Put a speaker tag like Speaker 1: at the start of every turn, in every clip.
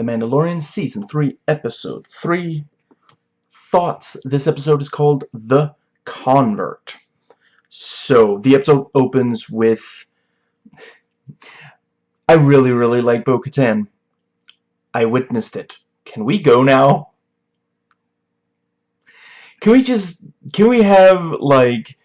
Speaker 1: The Mandalorian Season 3, Episode 3. Thoughts. This episode is called The Convert. So, the episode opens with... I really, really like Bo-Katan. I witnessed it. Can we go now? Can we just... Can we have, like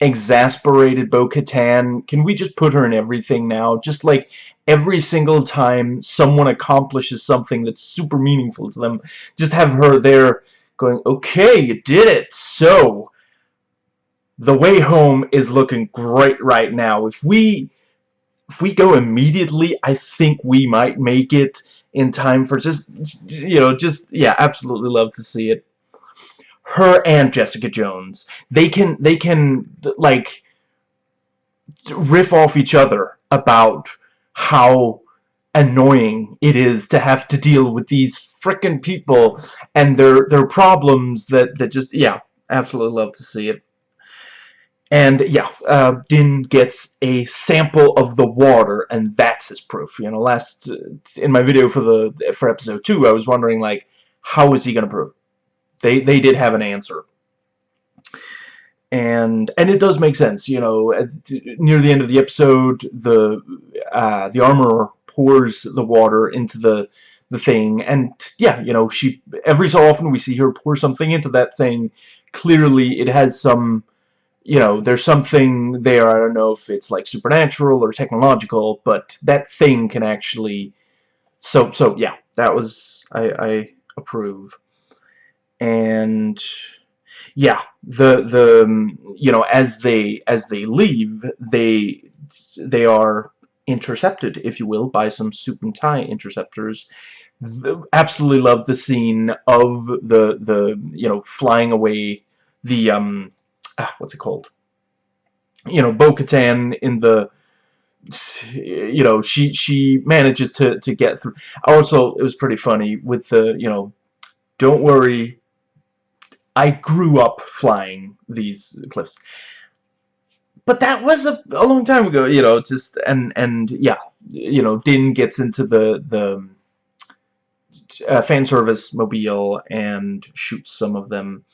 Speaker 1: exasperated Bo-Katan. Can we just put her in everything now? Just like every single time someone accomplishes something that's super meaningful to them, just have her there going, okay, you did it. So, the way home is looking great right now. If we if we go immediately, I think we might make it in time for just, you know, just, yeah, absolutely love to see it her and Jessica Jones. They can they can like riff off each other about how annoying it is to have to deal with these frickin' people and their their problems that that just yeah absolutely love to see it. And yeah uh, Din gets a sample of the water and that's his proof. You know last in my video for the for episode 2 I was wondering like how is he gonna prove they they did have an answer. And and it does make sense, you know. Near the end of the episode, the uh, the armor pours the water into the the thing, and yeah, you know, she every so often we see her pour something into that thing. Clearly, it has some, you know, there's something there. I don't know if it's like supernatural or technological, but that thing can actually. So so yeah, that was I I approve and yeah the the you know as they as they leave they they are intercepted if you will by some suit and tie interceptors. The, absolutely love the scene of the the you know flying away the um ah, what's it called? You know Bo-Katan in the you know she she manages to to get through. Also it was pretty funny with the you know don't worry I grew up flying these cliffs. But that was a, a long time ago, you know, just, and, and, yeah, you know, Din gets into the, the, uh, fan service mobile and shoots some of them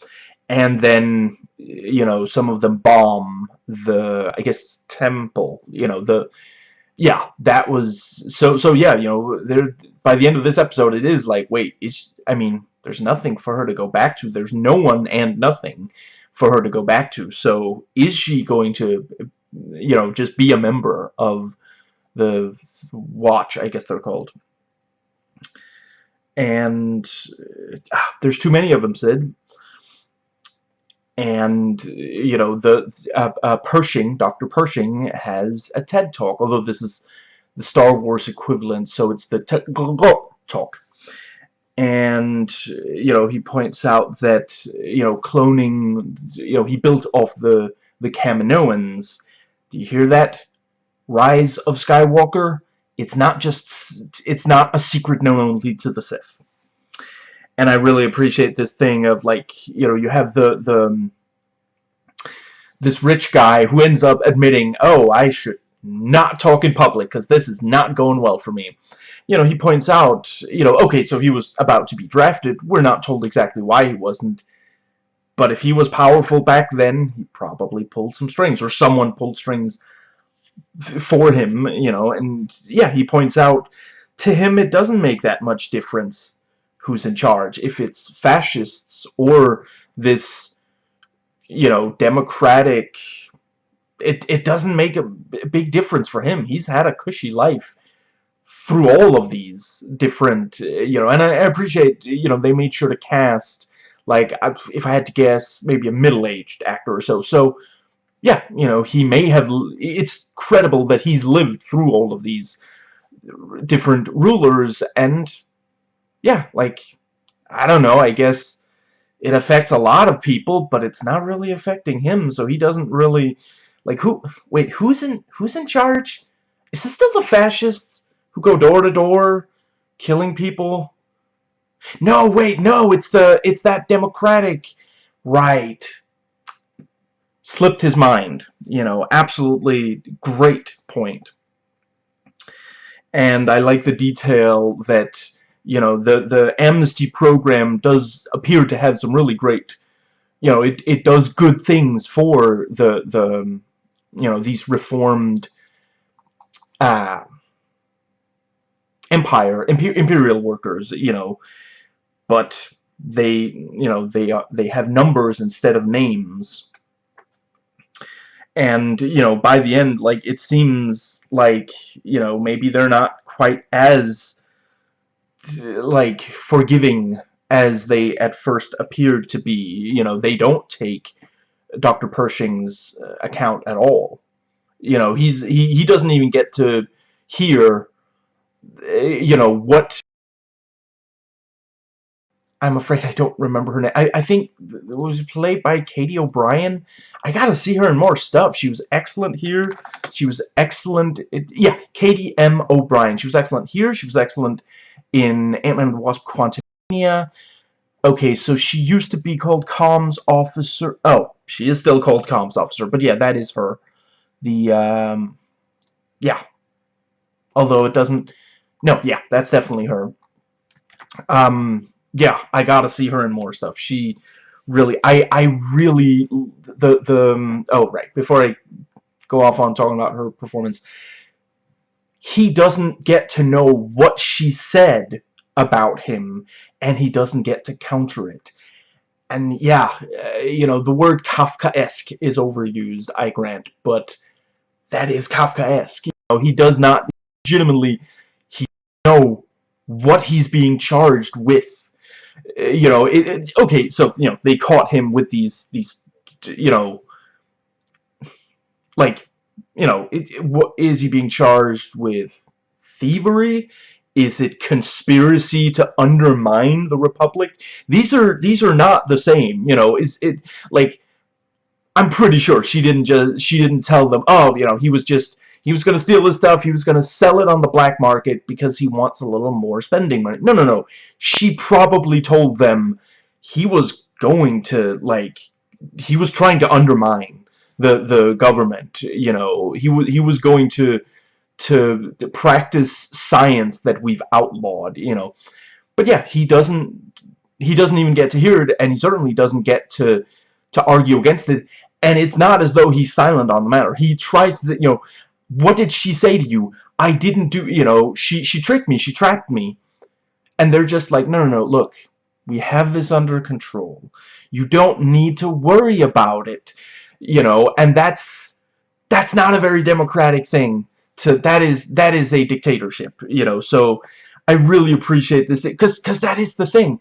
Speaker 1: and then you know some of them bomb the I guess temple you know the yeah that was so so yeah you know there by the end of this episode it is like wait is I mean there's nothing for her to go back to. There's no one and nothing for her to go back to. So is she going to, you know, just be a member of the Watch, I guess they're called. And uh, there's too many of them, Sid. And, you know, the uh, uh, Pershing, Dr. Pershing, has a TED Talk, although this is the Star Wars equivalent, so it's the TED Talk and you know he points out that you know cloning you know he built off the the Kaminoans. Do you hear that? Rise of Skywalker? It's not just it's not a secret known only to the Sith. And I really appreciate this thing of like you know you have the the um, this rich guy who ends up admitting oh I should not talk in public because this is not going well for me you know, he points out, you know, okay, so he was about to be drafted. We're not told exactly why he wasn't. But if he was powerful back then, he probably pulled some strings, or someone pulled strings for him, you know, and yeah, he points out, to him it doesn't make that much difference who's in charge. If it's fascists or this, you know, democratic, it, it doesn't make a big difference for him. He's had a cushy life through all of these different, uh, you know, and I appreciate, you know, they made sure to cast, like, if I had to guess, maybe a middle-aged actor or so. So, yeah, you know, he may have, it's credible that he's lived through all of these different rulers, and, yeah, like, I don't know, I guess it affects a lot of people, but it's not really affecting him, so he doesn't really, like, who, wait, who's in, who's in charge? Is this still the fascists? Who go door to door killing people? No, wait, no, it's the it's that democratic right. Slipped his mind, you know, absolutely great point. And I like the detail that you know, the, the amnesty program does appear to have some really great, you know, it, it does good things for the, the you know, these reformed uh, empire, imper imperial workers, you know, but they, you know, they, uh, they have numbers instead of names. And, you know, by the end, like, it seems like, you know, maybe they're not quite as like forgiving as they at first appeared to be. You know, they don't take Dr. Pershing's uh, account at all. You know, he's he he doesn't even get to hear you know what I'm afraid I don't remember her name. I, I think it was played by Katy O'Brian. I gotta see her in more stuff. She was excellent here. She was excellent. It, yeah, Katy M. O'Brian. She was excellent here. She was excellent in Ant-Man and the Wasp Quantumania. Okay, so she used to be called Comms Officer. Oh, she is still called Comms Officer, but yeah, that is her. The, um, yeah. Although it doesn't, no, yeah, that's definitely her. Um, yeah, I gotta see her in more stuff. She really, I, I really, the, the, um, oh, right, before I go off on talking about her performance, he doesn't get to know what she said about him, and he doesn't get to counter it. And yeah, uh, you know, the word Kafkaesque is overused, I grant, but that is Kafkaesque. You know, he does not legitimately know what he's being charged with. Uh, you know, it, it, okay, so, you know, they caught him with these, these, you know, like, you know, it, what is he being charged with? Thievery? Is it conspiracy to undermine the Republic? These are these are not the same. You know, is it like? I'm pretty sure she didn't just she didn't tell them. Oh, you know, he was just he was going to steal his stuff. He was going to sell it on the black market because he wants a little more spending money. No, no, no. She probably told them he was going to like he was trying to undermine the the government. You know, he was he was going to, to to practice science that we've outlawed. You know, but yeah, he doesn't he doesn't even get to hear it, and he certainly doesn't get to to argue against it. And it's not as though he's silent on the matter. He tries to, you know, what did she say to you? I didn't do, you know, she she tricked me, she trapped me. And they're just like, no, no, no, look, we have this under control. You don't need to worry about it you know, and that's that's not a very democratic thing. To that is that is a dictatorship, you know. So I really appreciate this because because that is the thing.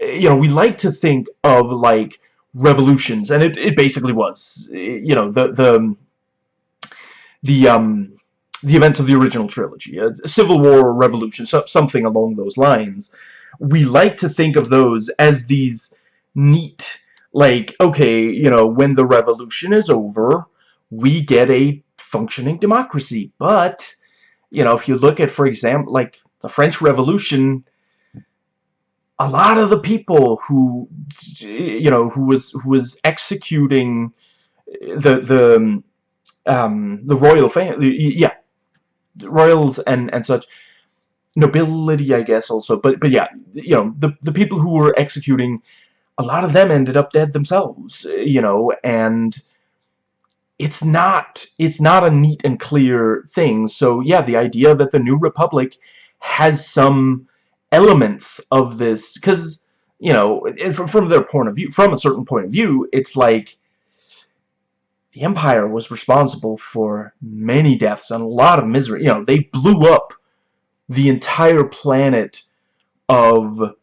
Speaker 1: You know, we like to think of like revolutions, and it it basically was. You know, the the the um the events of the original trilogy, a civil war or revolution, so, something along those lines. We like to think of those as these neat like, okay, you know, when the revolution is over, we get a functioning democracy. But, you know, if you look at, for example, like the French Revolution, a lot of the people who, you know, who was who was executing the the um, the royal family, yeah, royals and and such, nobility, I guess, also. But but yeah, you know, the the people who were executing a lot of them ended up dead themselves, you know, and it's not it's not a neat and clear thing. So yeah, the idea that the New Republic has some elements of this, because you know, from, from their point of view, from a certain point of view, it's like the Empire was responsible for many deaths and a lot of misery. You know, they blew up the entire planet of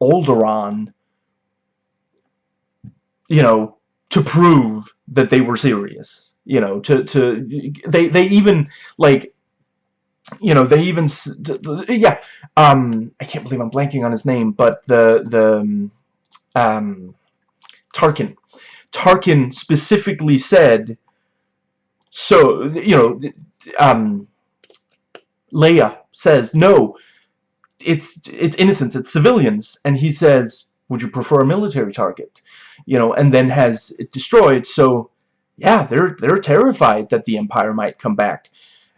Speaker 1: Alderaan you know, to prove that they were serious. You know, to to they they even like you know they even yeah um I can't believe I'm blanking on his name but the the um Tarkin Tarkin specifically said so you know um Leia says no it's it's innocents it's civilians and he says would you prefer a military target you know, and then has it destroyed. So, yeah, they're they're terrified that the Empire might come back,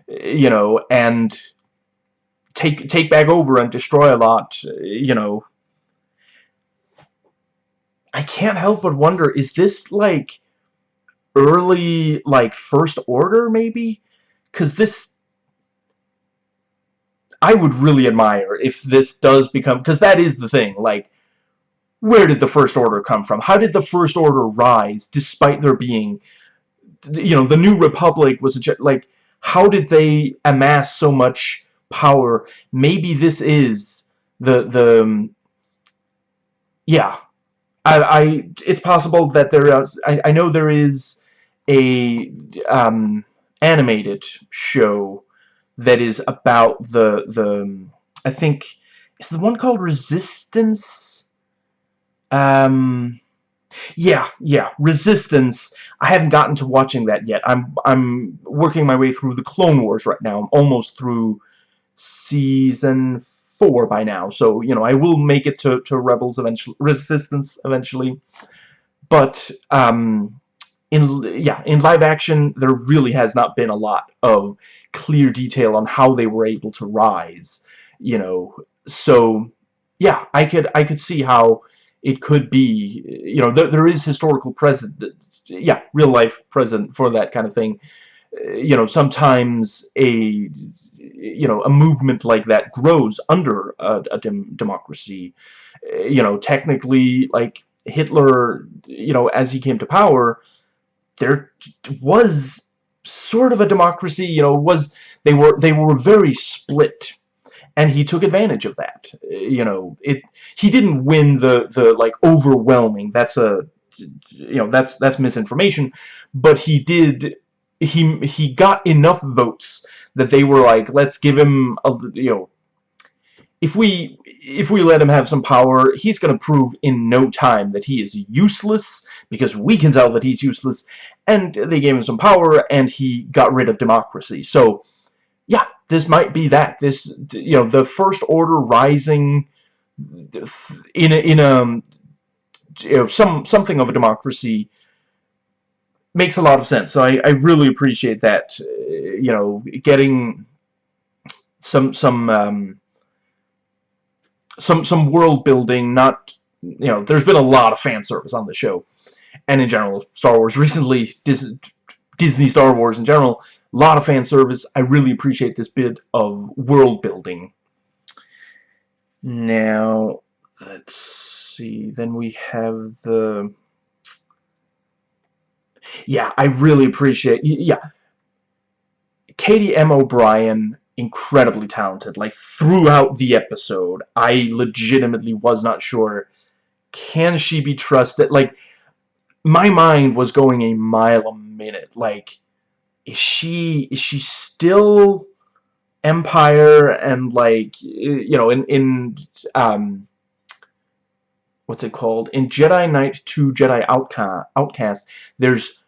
Speaker 1: you know, and take take back over and destroy a lot, you know. I can't help but wonder, is this like early, like, First Order, maybe? Because this... I would really admire if this does become... Because that is the thing, like, where did the First Order come from? How did the First Order rise, despite there being... You know, the New Republic was a... Like, how did they amass so much power? Maybe this is the... the yeah, I, I, it's possible that there is, I, I know there is a um, animated show that is about the the I think is the one called Resistance. Um, yeah, yeah, Resistance. I haven't gotten to watching that yet. I'm I'm working my way through the Clone Wars right now. I'm almost through season four by now, so you know I will make it to to Rebels eventually, Resistance eventually. But um, in yeah in live action there really has not been a lot of clear detail on how they were able to rise you know. So yeah I could I could see how it could be you know there, there is historical present yeah real life present for that kind of thing. You know sometimes a you know a movement like that grows under a, a dem democracy you know technically like Hitler you know as he came to power there was sort of a democracy, you know, was they were they were very split and he took advantage of that. You know, it he didn't win the the like overwhelming. That's a you know, that's that's misinformation, but he did he he got enough votes that they were like, let's give him a you know if we if we let him have some power, he's going to prove in no time that he is useless, because we can tell that he's useless, and they gave him some power, and he got rid of democracy. So, yeah, this might be that. This, you know, the First Order rising in a, in a, you know, some, something of a democracy makes a lot of sense. So I, I really appreciate that, you know, getting some, some, um, some some world building not you know there's been a lot of fan service on the show and in general Star Wars recently Disney Star Wars in general a lot of fan service. I really appreciate this bit of world building. Now let's see. Then we have the yeah I really appreciate yeah Katy M. O'Brian, incredibly talented. Like, throughout the episode, I legitimately was not sure, can she be trusted? Like, my mind was going a mile a minute. Like, is she, is she still Empire and, like, you know, in, in, um, what's it called? In Jedi Knight 2 Jedi Outcast, Outcast there's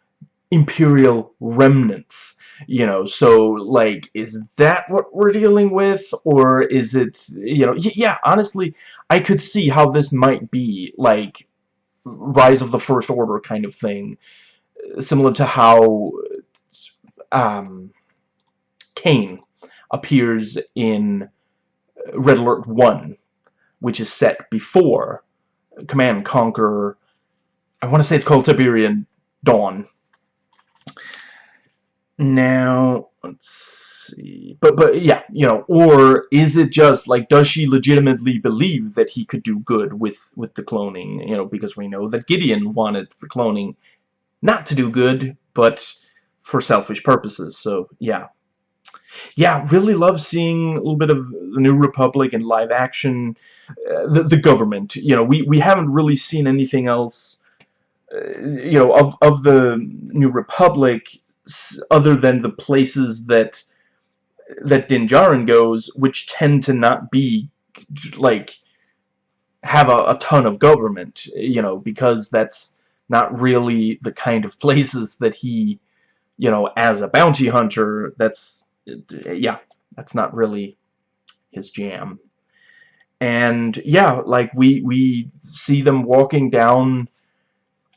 Speaker 1: Imperial remnants you know so like is that what we're dealing with or is it you know yeah honestly I could see how this might be like rise of the first order kind of thing similar to how um Kane appears in Red Alert 1 which is set before Command Conquer I want to say it's called Tiberian Dawn now, let's see. But, but, yeah, you know, or is it just, like, does she legitimately believe that he could do good with, with the cloning? You know, because we know that Gideon wanted the cloning not to do good, but for selfish purposes. So, yeah. Yeah, really love seeing a little bit of the New Republic and live action. Uh, the, the government, you know, we, we haven't really seen anything else, uh, you know, of, of the New Republic other than the places that that Din Djarin goes, which tend to not be like have a, a ton of government, you know, because that's not really the kind of places that he, you know, as a bounty hunter, that's, yeah, that's not really his jam. And, yeah, like, we, we see them walking down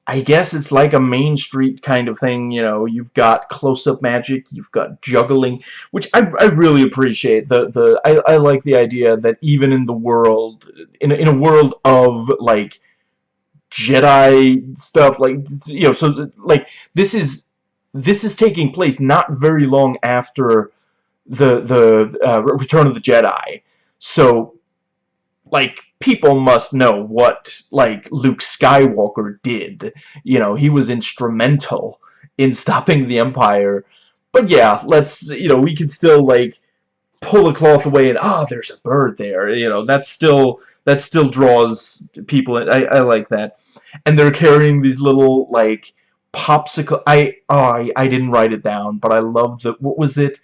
Speaker 1: I guess it's like a Main Street kind of thing, you know, you've got close-up magic, you've got juggling, which I, I really appreciate. The, the, I, I like the idea that even in the world, in, in a world of, like, Jedi stuff, like, you know, so, like, this is, this is taking place not very long after the, the, uh, Return of the Jedi. So, like, people must know what, like, Luke Skywalker did. You know, he was instrumental in stopping the Empire. But yeah, let's, you know, we can still, like, pull the cloth away and, ah, oh, there's a bird there. You know, that's still, that still draws people. I, I like that. And they're carrying these little, like, popsicle. I, oh, I, I didn't write it down, but I love the, what was it?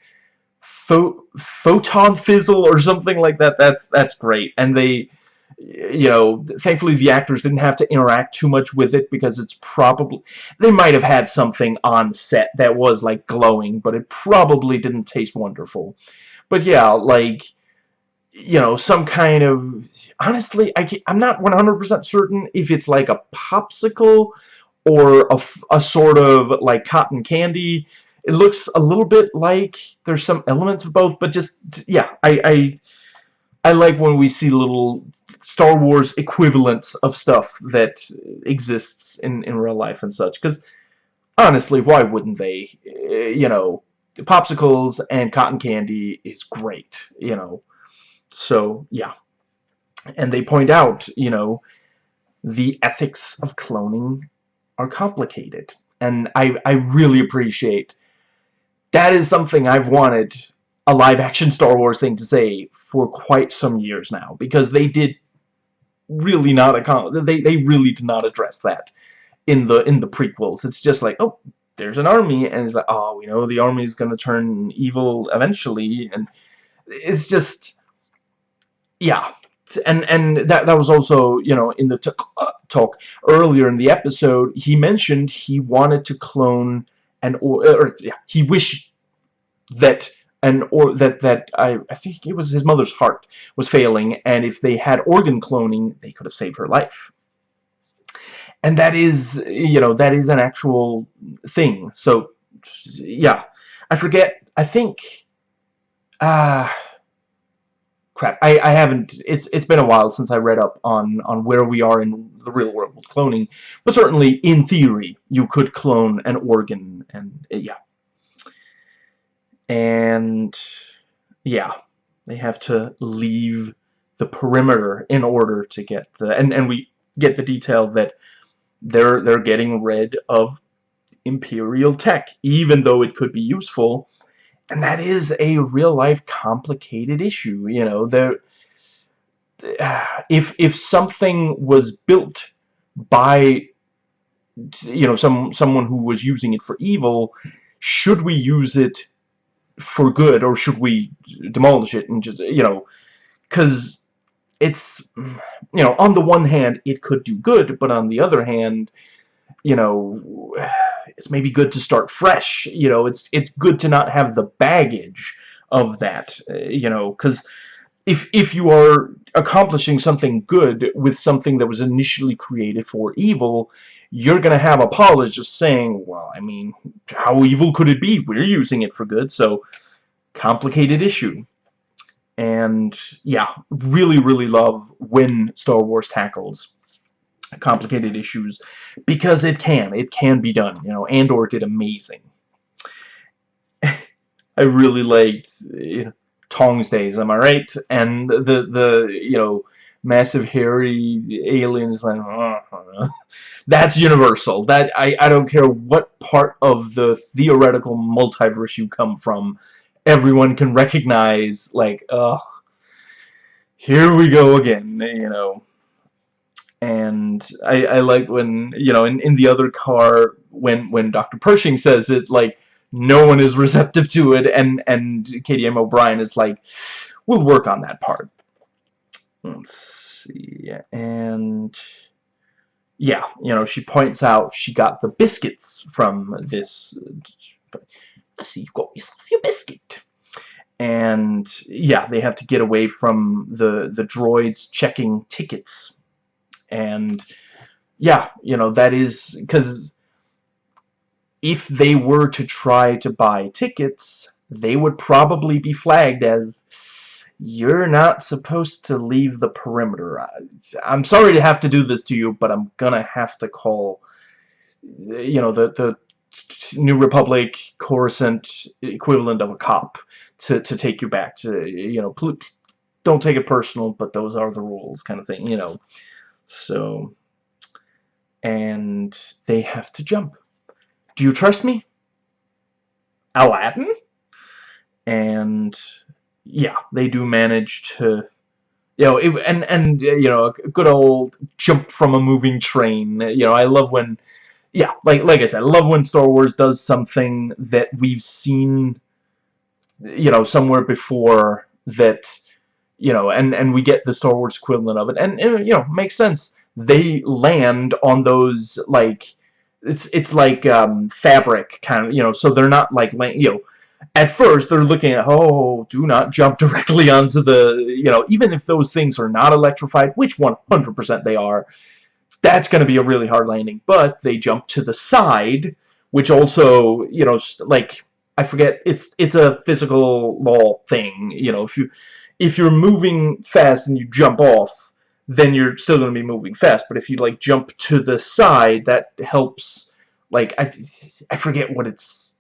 Speaker 1: Pho photon fizzle or something like that. That's, that's great. And they, you know, thankfully the actors didn't have to interact too much with it because it's probably, they might have had something on set that was like glowing, but it probably didn't taste wonderful. But yeah, like, you know, some kind of, honestly, I I'm not 100% certain if it's like a popsicle or a, a sort of like cotton candy. It looks a little bit like there's some elements of both, but just, yeah, I, I I like when we see little Star Wars equivalents of stuff that exists in, in real life and such. Because, honestly, why wouldn't they? Eh, you know, popsicles and cotton candy is great, you know. So, yeah. And they point out, you know, the ethics of cloning are complicated. And I, I really appreciate that is something I've wanted a live-action Star Wars thing to say for quite some years now, because they did really not they they really did not address that in the in the prequels. It's just like, oh, there's an army, and it's like, oh, we know the army is going to turn evil eventually, and it's just, yeah. And and that that was also you know in the uh, talk earlier in the episode he mentioned he wanted to clone and or, or yeah, he wished that and or that that I, I think it was his mother's heart was failing and if they had organ cloning they could have saved her life. And that is you know that is an actual thing. So yeah I forget I think ah uh, crap I, I haven't it's it's been a while since I read up on on where we are in the real world cloning but certainly in theory you could clone an organ and eh, yeah. And yeah they have to leave the perimeter in order to get the and and we get the detail that they're they're getting rid of imperial tech even though it could be useful. And that is a real life complicated issue you know there if if something was built by you know some someone who was using it for evil should we use it for good or should we demolish it and just you know because it's you know on the one hand it could do good but on the other hand you know it's maybe good to start fresh. You know it's it's good to not have the baggage of that uh, you know because if if you are accomplishing something good with something that was initially created for evil you're going to have apologists saying, well, I mean, how evil could it be? We're using it for good, so complicated issue. And, yeah, really, really love when Star Wars tackles complicated issues because it can. It can be done. You know, Andor did amazing. I really liked you know, Tong's days, am I right? And the, the you know, massive hairy aliens like uh, that's universal that I, I don't care what part of the theoretical multiverse you come from everyone can recognize like uh here we go again you know and I, I like when you know in, in the other car when when Dr. Pershing says it like no one is receptive to it and and Katy M. O'Brian is like we'll work on that part Let's see, and yeah, you know, she points out she got the biscuits from this. I see you got yourself your biscuit. And yeah, they have to get away from the the droids checking tickets. And yeah, you know, that is because if they were to try to buy tickets, they would probably be flagged as you're not supposed to leave the perimeter. I'm sorry to have to do this to you, but I'm gonna have to call, you know, the the New Republic Coruscant equivalent of a cop to to take you back to, you know, don't take it personal, but those are the rules, kind of thing, you know. So, and they have to jump. Do you trust me? Aladdin? And yeah, they do manage to, you know, it, and and you know, a good old jump from a moving train. You know, I love when, yeah, like like I said, I love when Star Wars does something that we've seen, you know, somewhere before that, you know, and and we get the Star Wars equivalent of it, and you know, makes sense. They land on those like. It's it's like um, fabric kind of you know so they're not like you know at first they're looking at oh do not jump directly onto the you know even if those things are not electrified which 100% they are that's going to be a really hard landing. But they jump to the side which also you know like I forget it's it's a physical law thing you know if you if you're moving fast and you jump off then you're still going to be moving fast but if you like jump to the side that helps like I I forget what it's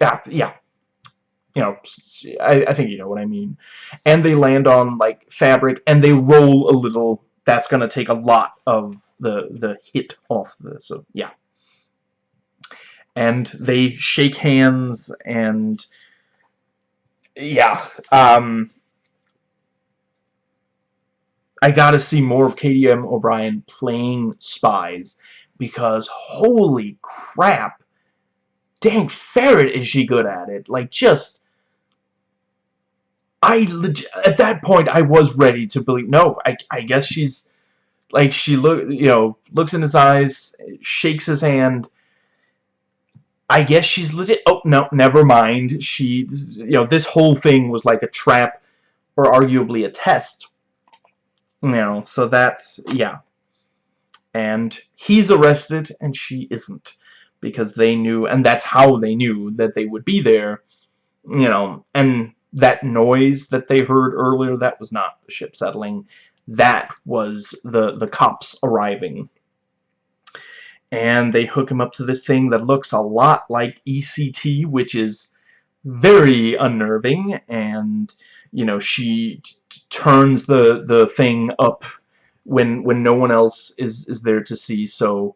Speaker 1: yeah, yeah. You know, I, I think you know what I mean. And they land on, like, fabric, and they roll a little. That's going to take a lot of the, the hit off the, so, yeah. And they shake hands, and, yeah, um... I gotta see more of Katy M. O'Brian playing spies because holy crap dang ferret is she good at it. Like just I at that point I was ready to believe no I, I guess she's like she look you know looks in his eyes shakes his hand. I guess she's legit oh no never mind. She you know this whole thing was like a trap or arguably a test you know so that's yeah and he's arrested and she isn't because they knew, and that's how they knew that they would be there, you know, and that noise that they heard earlier, that was not the ship settling. That was the, the cops arriving. And they hook him up to this thing that looks a lot like ECT, which is very unnerving, and, you know, she turns the, the thing up when when no one else is is there to see so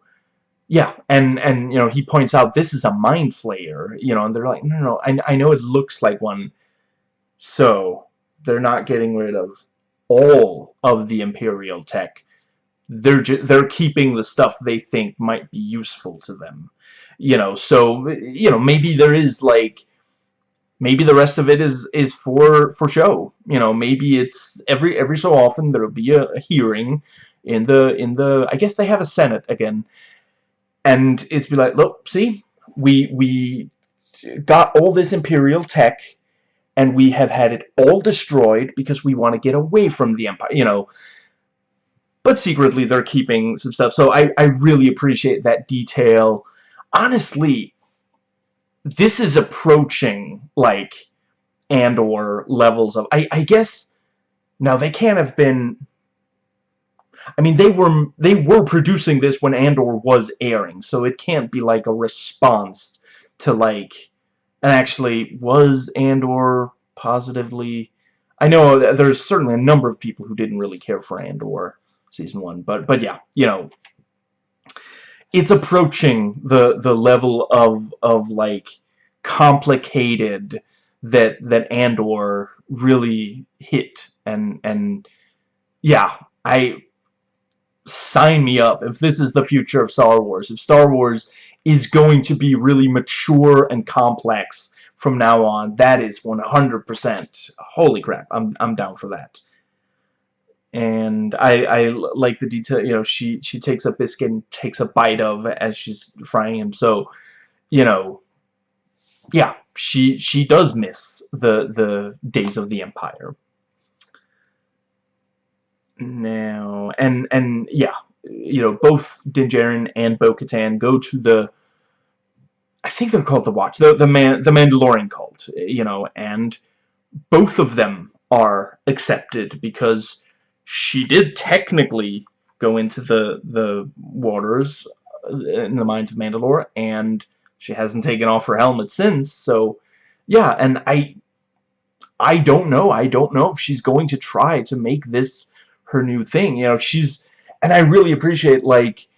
Speaker 1: yeah, and and you know he points out this is a mind flayer, you know, and they're like, no, no, no I I know it looks like one, so they're not getting rid of all of the imperial tech. They're they're keeping the stuff they think might be useful to them, you know. So you know maybe there is like maybe the rest of it is is for for show you know maybe it's every every so often there'll be a, a, hearing in the in the I guess they have a senate again and it's be like, look, see, we we got all this Imperial tech, and we have had it all destroyed because we want to get away from the Empire, you know. But secretly, they're keeping some stuff, so I, I really appreciate that detail. Honestly, this is approaching, like, Andor levels of... I, I guess... Now, they can't have been I mean, they were they were producing this when Andor was airing, so it can't be like a response to like, and actually was Andor positively. I know there's certainly a number of people who didn't really care for Andor season one, but but yeah, you know, it's approaching the the level of of like complicated that that Andor really hit and and yeah, I sign me up if this is the future of Star Wars. If Star Wars is going to be really mature and complex from now on, that is 100%. Holy crap, I'm, I'm down for that. And I, I like the detail, you know, she, she takes a biscuit and takes a bite of as she's frying him. So, you know, yeah, she, she does miss the, the days of the Empire now and and yeah you know, both Din and Bo-Katan go to the I think they're called the Watch, the the man the Mandalorian cult, you know, and both of them are accepted because she did technically go into the the waters uh, in the mines of Mandalore and she hasn't taken off her helmet since so yeah and I I don't know. I don't know if she's going to try to make this her new thing. You know she's and I really appreciate like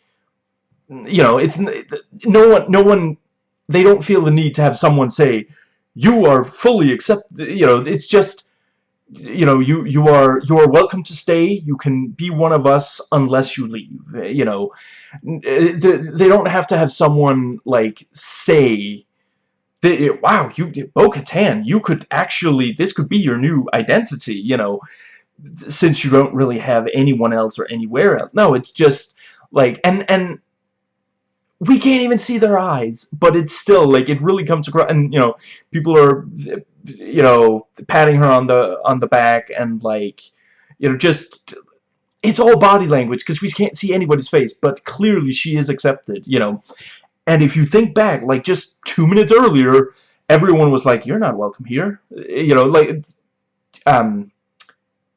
Speaker 1: you know it's no one no one they don't feel the need to have someone say you are fully accepted you know it's just you know you you are you are welcome to stay. You can be one of us unless you leave you know. Eh, they don't have to have someone like say eh, wow you eh, Bo-Katan you could actually this could be your new identity you know since you don't really have anyone else or anywhere else. No it's just like and and we can't even see their eyes but it's still like it really comes across and you know people are you know patting her on the on the back and like you know just it's all body language because we can't see anybody's face but clearly she is accepted you know and if you think back like just two minutes earlier everyone was like you're not welcome here you know like um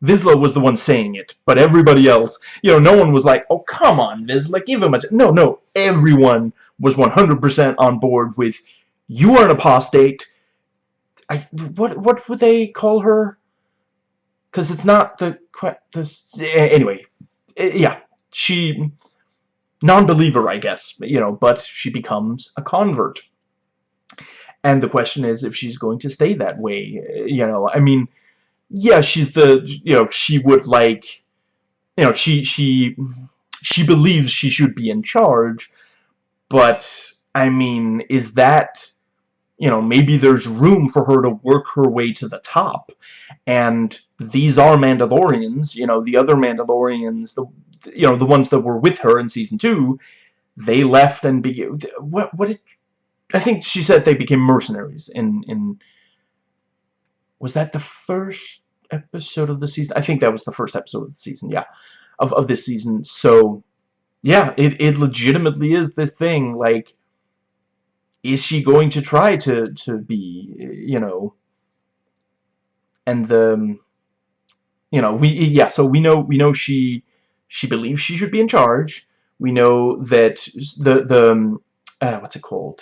Speaker 1: Vizsla was the one saying it, but everybody else, you know, no one was like, oh, come on, Vizsla, give him a... No, no, everyone was 100% on board with, you are an apostate. I, what, what would they call her? Because it's not the... the anyway, yeah, she... Non-believer, I guess, you know, but she becomes a convert. And the question is if she's going to stay that way, you know, I mean yeah, she's the, you know, she would like, you know, she, she, she believes she should be in charge, but, I mean, is that, you know, maybe there's room for her to work her way to the top, and these are Mandalorians, you know, the other Mandalorians, the, you know, the ones that were with her in Season 2, they left and began, what, what did, I think she said they became mercenaries in, in, was that the first episode of the season? I think that was the first episode of the season, yeah. Of, of this season. So, yeah, it, it legitimately is this thing, like, is she going to try to, to be, you know, and the, you know, we, yeah, so we know, we know she, she believes she should be in charge. We know that the, the, uh, what's it called?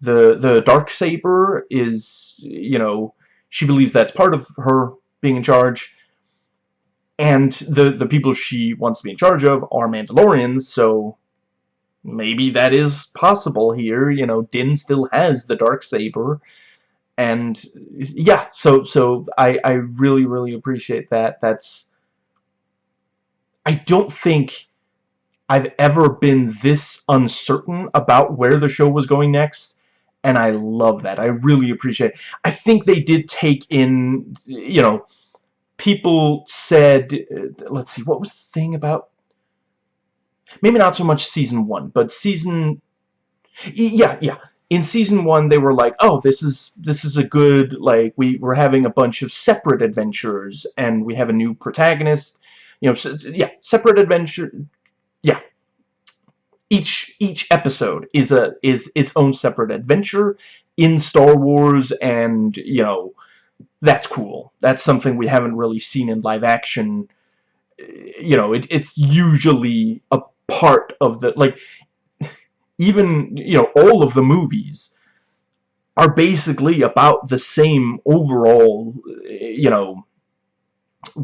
Speaker 1: The, the dark saber is, you know, she believes that's part of her being in charge. And the, the people she wants to be in charge of are Mandalorians, so maybe that is possible here. You know, Din still has the dark saber. And yeah, so so I, I really, really appreciate that. That's I don't think I've ever been this uncertain about where the show was going next and I love that. I really appreciate it. I think they did take in, you know, people said, uh, let's see, what was the thing about, maybe not so much season one, but season, yeah, yeah, in season one they were like, oh, this is, this is a good, like, we, we're having a bunch of separate adventures, and we have a new protagonist, you know, so, yeah, separate adventure, yeah, each each episode is a is its own separate adventure in Star Wars and you know that's cool. That's something we haven't really seen in live action. You know it, it's usually a part of the like even you know all of the movies are basically about the same overall you know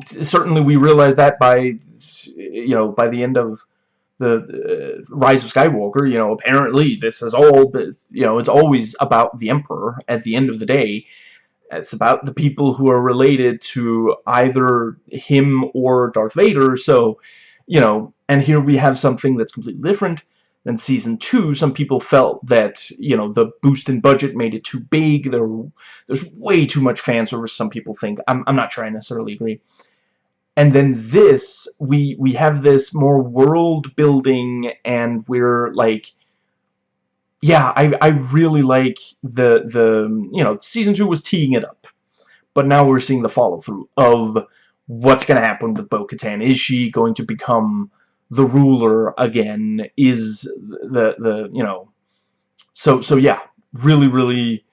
Speaker 1: certainly we realize that by you know by the end of the uh, Rise of Skywalker, you know, apparently this is all, you know, it's always about the Emperor at the end of the day. It's about the people who are related to either him or Darth Vader, so, you know, and here we have something that's completely different than Season 2. Some people felt that, you know, the boost in budget made it too big. There, there's way too much fan service, some people think. I'm, I'm not trying to necessarily agree and then this we we have this more world building and we're like yeah I, I really like the the you know season two was teeing it up but now we're seeing the follow-through of what's gonna happen with Bo-Katan? Is she going to become the ruler again? Is the the you know so so yeah really really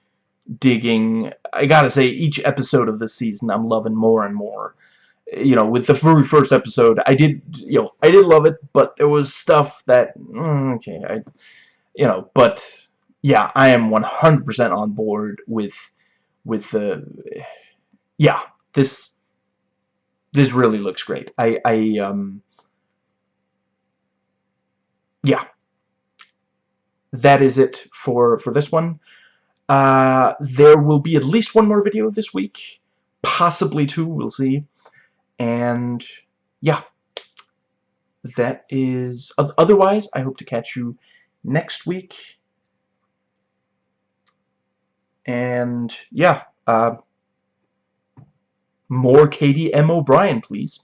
Speaker 1: digging. I gotta say each episode of this season I'm loving more and more. You know with the very first episode I did you know I did love it but there was stuff that mm, okay I you know but yeah I am 100% on board with with the yeah this this really looks great. I I um yeah. That is it for for this one. Uh, there will be at least one more video this week possibly two we'll see. And yeah. That is otherwise I hope to catch you next week. And yeah uh, more Katy M. O'Brian please